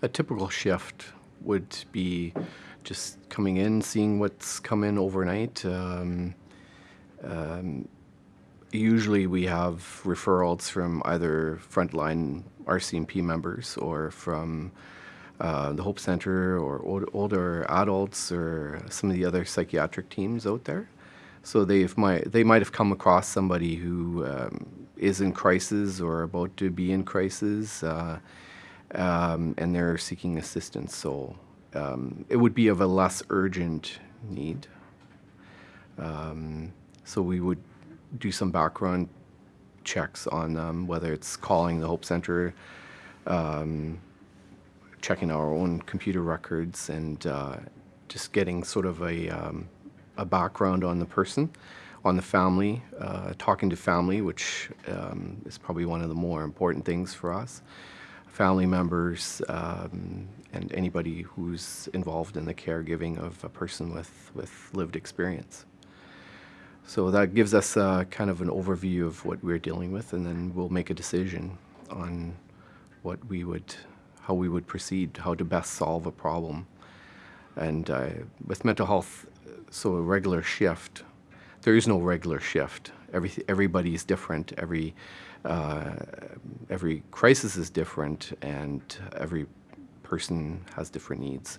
A typical shift would be just coming in, seeing what's come in overnight. Um, um, usually we have referrals from either frontline RCMP members or from uh, the Hope Center or old, older adults or some of the other psychiatric teams out there. So they might they might have come across somebody who um, is in crisis or about to be in crisis. Uh, um, and they're seeking assistance. So um, it would be of a less urgent need. Um, so we would do some background checks on them, whether it's calling the Hope Center, um, checking our own computer records, and uh, just getting sort of a, um, a background on the person, on the family, uh, talking to family, which um, is probably one of the more important things for us family members, um, and anybody who's involved in the caregiving of a person with, with lived experience. So that gives us uh, kind of an overview of what we're dealing with, and then we'll make a decision on what we would, how we would proceed, how to best solve a problem. And uh, with mental health, so a regular shift, there is no regular shift. Every, everybody is different. Every uh, every crisis is different and every person has different needs.